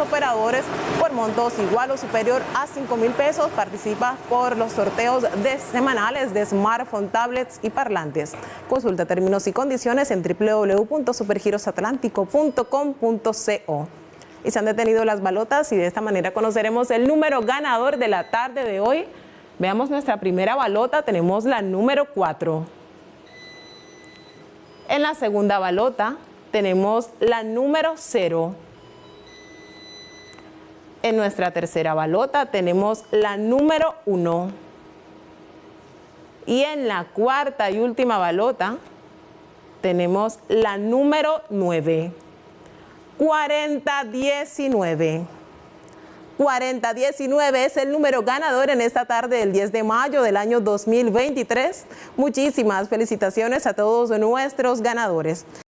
operadores por montos igual o superior a 5 mil pesos. Participa por los sorteos de semanales de smartphone, tablets y parlantes. Consulta términos y condiciones en www.supergirosatlántico.com.co. Y se han detenido las balotas y de esta manera conoceremos el número ganador de la tarde de hoy. Veamos nuestra primera balota, tenemos la número 4. En la segunda balota tenemos la número 0. En nuestra tercera balota tenemos la número 1. Y en la cuarta y última balota tenemos la número 9. 4019. 4019 es el número ganador en esta tarde del 10 de mayo del año 2023. Muchísimas felicitaciones a todos nuestros ganadores.